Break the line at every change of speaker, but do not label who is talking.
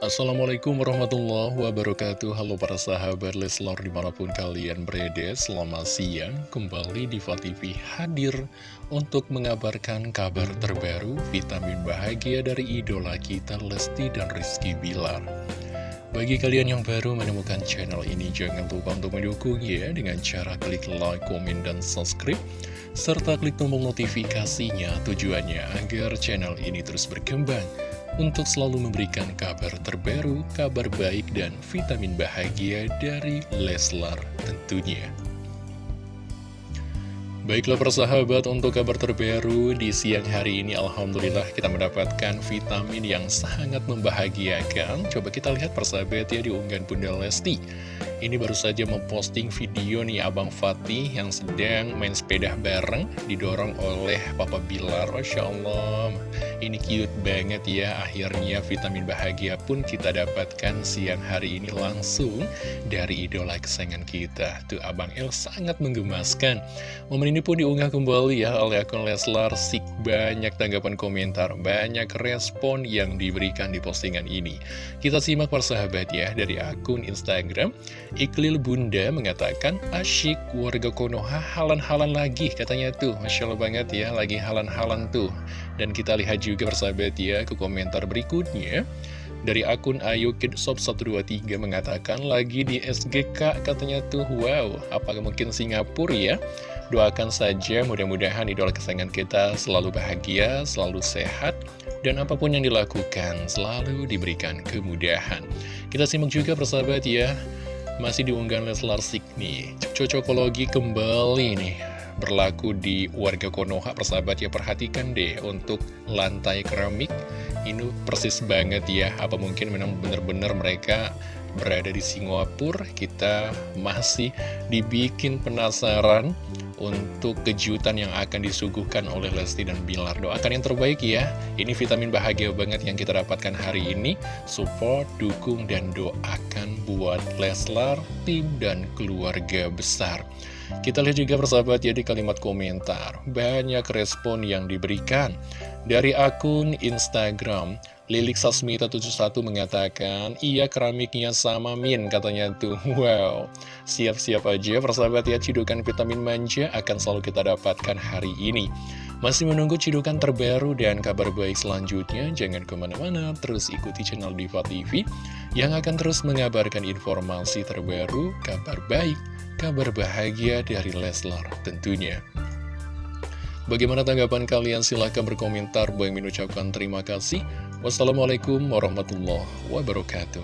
Assalamualaikum warahmatullahi wabarakatuh. Halo para sahabat Leslor di mana pun kalian berada Selamat siang. Kembali di TV hadir Untuk mengabarkan kabar terbaru Vitamin bahagia dari idola kita Lesti dan Rizky Bilar. Bagi kalian yang baru menemukan channel ini, jangan lupa untuk mendukung ya dengan cara klik like, komen, dan subscribe, serta klik tombol notifikasinya tujuannya agar channel ini terus berkembang untuk selalu memberikan kabar terbaru, kabar baik, dan vitamin bahagia dari Leslar tentunya. Baiklah persahabat, untuk kabar terbaru di siang hari ini Alhamdulillah kita mendapatkan vitamin yang sangat membahagiakan. Coba kita lihat persahabat ya di unggahan Bunda Lesti. Ini baru saja memposting video nih Abang Fatih yang sedang main sepeda bareng Didorong oleh Papa Bilar. Masya Allah. Ini cute banget ya Akhirnya vitamin bahagia pun kita dapatkan siang hari ini langsung Dari idola kesayangan kita. Tuh Abang El sangat menggemaskan ini pun diunggah kembali ya oleh akun Leslar Sik banyak tanggapan komentar, banyak respon yang diberikan di postingan ini. Kita simak persahabat ya dari akun Instagram. Iklil Bunda mengatakan asyik warga Konoha halan-halan lagi katanya tuh. Masya Allah banget ya lagi halan-halan tuh. Dan kita lihat juga persahabat ya ke komentar berikutnya. Dari akun Ayu Kidshop 123 mengatakan lagi di SGK katanya tuh wow apakah mungkin Singapura ya? Doakan saja mudah-mudahan idola kesayangan kita selalu bahagia, selalu sehat, dan apa pun yang dilakukan selalu diberikan kemudahan. Kita simak juga persahabat ya, masih diunggah Leslar nih, cocokologi kembali nih berlaku di warga Konoha persahabat ya perhatikan deh untuk lantai keramik ini persis banget ya apa mungkin memang benar-benar mereka berada di Singapura kita masih dibikin penasaran untuk kejutan yang akan disuguhkan oleh Lesti dan Bilar. Doakan yang terbaik ya. Ini vitamin bahagia banget yang kita dapatkan hari ini. Support, dukung, dan doakan buat Leslar, tim, dan keluarga besar. Kita lihat juga persahabat ya kalimat komentar. Banyak respon yang diberikan. Dari akun Instagram, Lilik Sasmita 71 mengatakan, iya keramiknya sama Min katanya tuh. Wow, siap-siap aja persahabat ya cidukan vitamin manja akan selalu kita dapatkan hari ini. Masih menunggu cidukan terbaru dan kabar baik selanjutnya, jangan ke mana-mana, terus ikuti channel Diva TV yang akan terus mengabarkan informasi terbaru, kabar baik, kabar bahagia dari Leslar tentunya. Bagaimana tanggapan kalian? Silahkan berkomentar. Boy mengucapkan terima kasih. Wassalamualaikum warahmatullahi wabarakatuh.